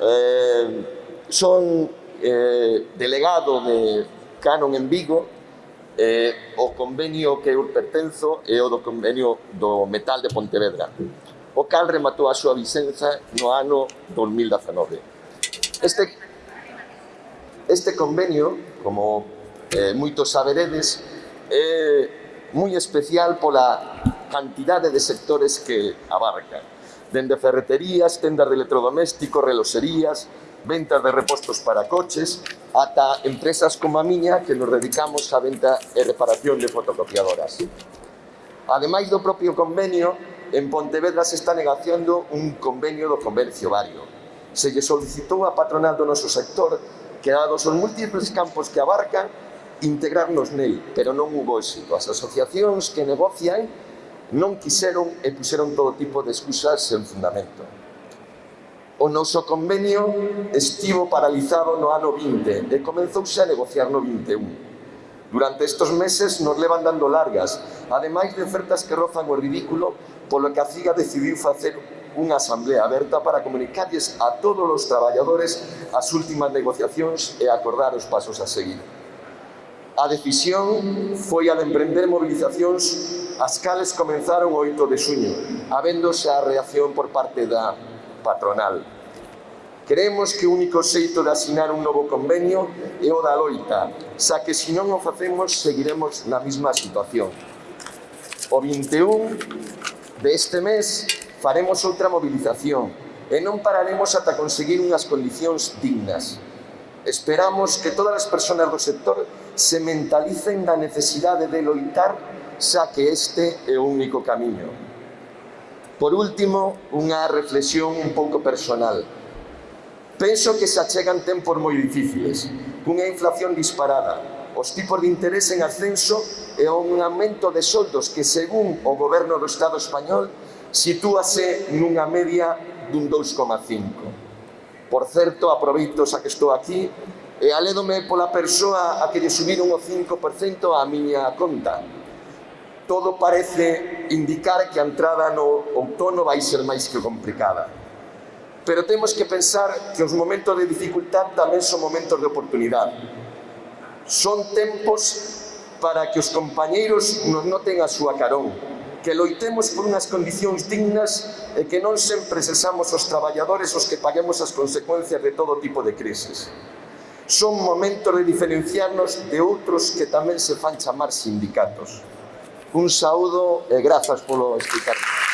eh, son eh, delegado de Canon en Vigo, eh, o convenio que eu pertenzo é o do convenio do metal de Pontevedra, o cal rematou a súa vicenza no ano 2019. Este, este convenio, como eh, moitos saberedes, é moi especial pola cantidade de sectores que abarca dende ferreterías, tendas de electrodomésticos, reloserías, ventas de repostos para coches, ata empresas como a miña que nos dedicamos á venta e reparación de fotocopiadoras. Ademais do propio convenio, en Pontevedra se está negociando un convenio do comercio vario. Se lle solicitou a patronal do noso sector que, dados os múltiples campos que abarcan, integrarnos nel, pero non hubo éxito. As asociacións que negocian non quixeron e puxeron todo tipo de excusas sen fundamento. O noso convenio estivo paralizado no ano 20 e comenzouse a negociar no 21. Durante estes meses nos levan dando largas, ademais de ofertas que rozan o ridículo, polo que a CIGA decidiu facer unha asamblea aberta para comunicarles a todos os traballadores as últimas negociacións e acordar os pasos a seguir. A decisión foi a de emprender movilizacións as cales comenzaron o 8 de xuño, habéndose a reacción por parte da patronal. Queremos que o único xeito de asinar un novo convenio é o da loita, xa que se non o facemos seguiremos na mesma situación. O 21 deste mes faremos outra movilización e non pararemos ata conseguir unhas condicións dignas. Esperamos que todas as persoas do sector se mentalicen da necesidade de loitar xa que este é o único camiño. Por último, unha reflexión un pouco personal. Penso que se achegan tempos moi difíciles, cunha inflación disparada, os tipos de interés en ascenso e un aumento de soldos que, según o goberno do Estado español, sitúase nunha media dun 2,5. Por certo, aproveito xa que estou aquí e alédome pola persoa a que lle subiron o 5% á miña conta, todo parece indicar que a entrada no outono vai ser máis que complicada. Pero temos que pensar que os momentos de dificultad tamén son momentos de oportunidade. Son tempos para que os compañeiros nos noten a súa carón, que loitemos por unhas condicións dignas e que non sempre cesamos os traballadores os que paguemos as consecuencias de todo tipo de crisis. Son momentos de diferenciarnos de outros que tamén se fan chamar sindicatos. Un saúdo e grazas polo explicarme.